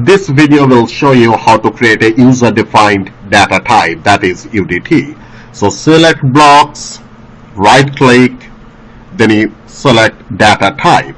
This video will show you how to create a user-defined data type that is UDT. So select blocks, right click, then you select data type.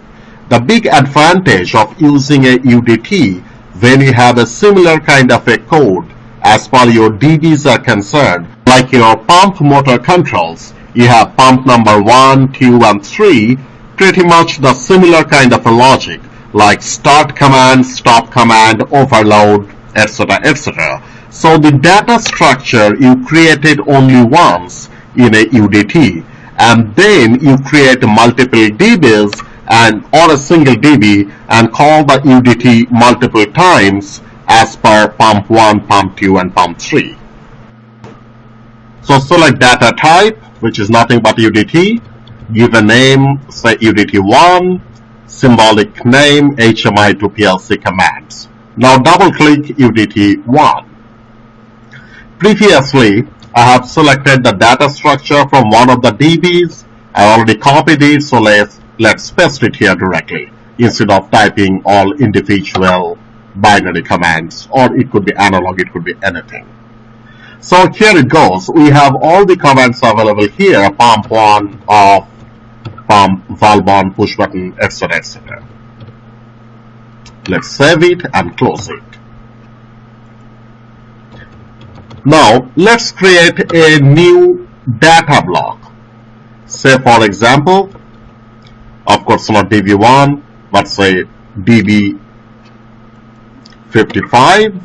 The big advantage of using a UDT when you have a similar kind of a code as far your DBs are concerned, like your pump motor controls, you have pump number 1, 2 and 3, pretty much the similar kind of a logic like start command, stop command, overload, etc. etc. So the data structure you created only once in a UDT and then you create multiple DBs and or a single DB and call the UDT multiple times as per pump 1, pump 2 and pump 3. So select data type which is nothing but UDT, give a name say UDT1 symbolic name HMI to PLC commands. Now double click UDT1. Previously, I have selected the data structure from one of the DBs. I already copied it, so let's, let's paste it here directly instead of typing all individual binary commands or it could be analog, it could be anything. So here it goes. We have all the commands available here, pump1 of pump, valve on, push button, etc. etc. Let's save it and close it. Now let's create a new data block. Say for example, of course not DB1, but say DB55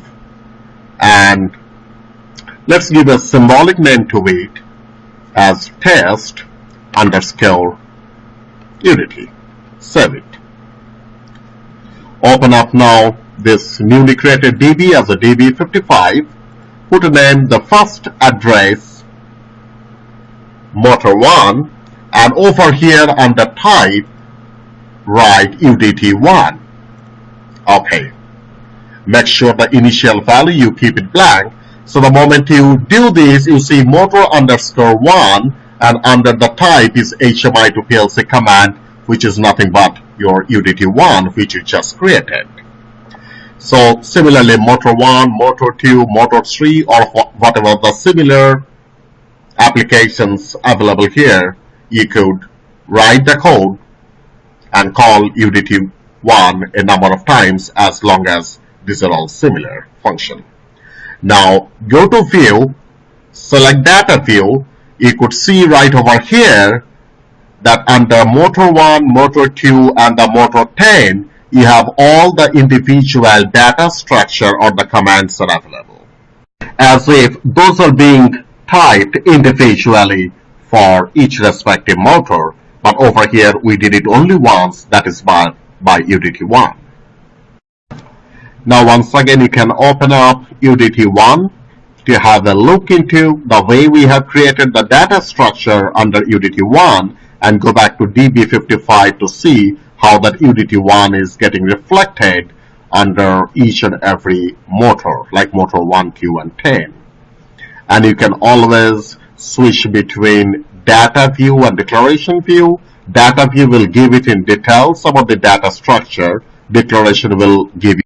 and let's give a symbolic name to it as test underscore Unity. Save it. Open up now this newly created DB as a DB55. Put a name, the first address, motor 1, and over here under type, write UDT1. Okay. Make sure the initial value you keep it blank. So the moment you do this, you see motor underscore 1 and under the type is HMI to PLC command which is nothing but your UDT1 which you just created. So similarly motor 1, motor 2, motor 3 or whatever the similar applications available here you could write the code and call UDT1 a number of times as long as these are all similar function. Now go to view, select data view you could see right over here that under motor 1, motor 2 and the motor 10 you have all the individual data structure or the commands are available. As if those are being typed individually for each respective motor but over here we did it only once that is by, by UDT1 now once again you can open up UDT1 to have a look into the way we have created the data structure under UDT1 and go back to DB55 to see how that UDT1 is getting reflected under each and every motor like motor 1, 2 and 10 and you can always switch between data view and declaration view. Data view will give it in details about the data structure declaration will give